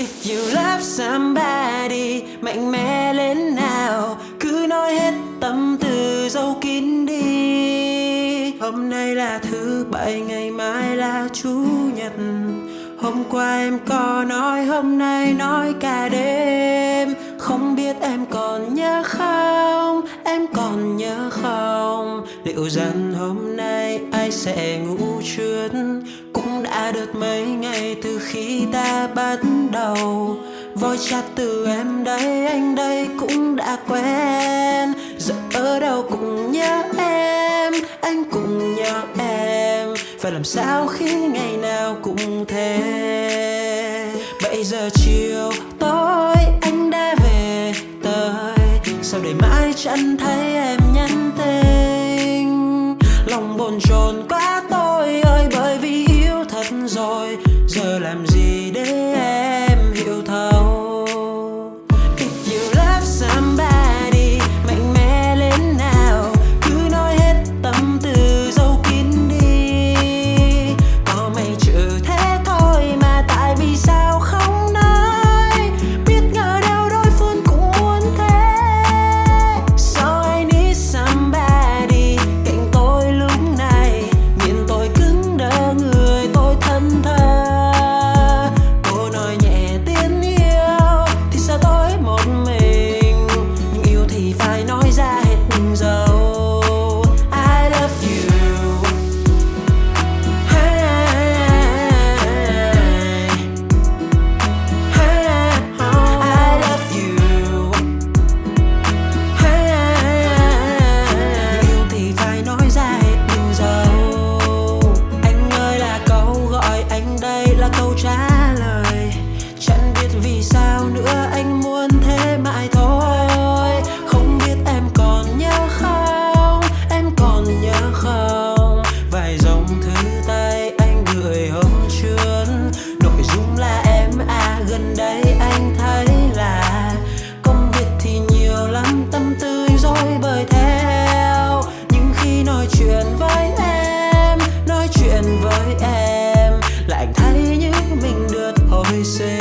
If you love somebody, Mạnh mẽ lên nào. Cứ nói hết tâm tư dâu kín đi. Hôm nay là thứ bảy, Ngày mai là chủ nhật. Hôm qua em có nói, Hôm nay nói cả đêm. Không biết em còn nhớ không? Em còn nhớ không? Liệu rằng hôm nay ai sẽ ngủ trước? Đã được mấy ngày từ khi ta bắt đầu. Voi chặt từ em đây, anh đây cũng đã quen. Giờ ở đâu cũng nhớ em, Anh cũng nhớ em. Phải làm sao khi ngày nào cũng thế? Bây giờ chiều tối, anh đã về tới. Sao để mãi chẳng thấy em nhắn tin? Lòng bồn chồn quá đây anh thấy là Công việc thì nhiều lắm, tâm tư dối bời theo. Nhưng khi nói chuyện với em, Nói chuyện với em, Lại thấy như mình được hồi sinh.